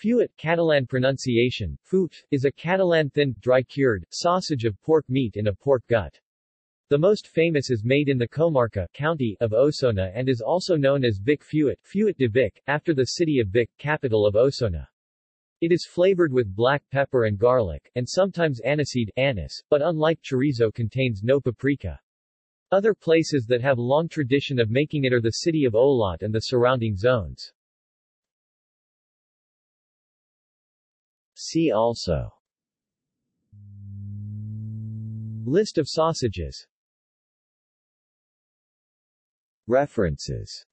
Fuet Catalan pronunciation, fut, is a Catalan thin, dry-cured, sausage of pork meat in a pork gut. The most famous is made in the Comarca county of Osona and is also known as Vic Fuet, Fuet de Vic, after the city of Vic, capital of Osona. It is flavored with black pepper and garlic, and sometimes aniseed anise, but unlike chorizo contains no paprika. Other places that have long tradition of making it are the city of Olot and the surrounding zones. See also. List of sausages. References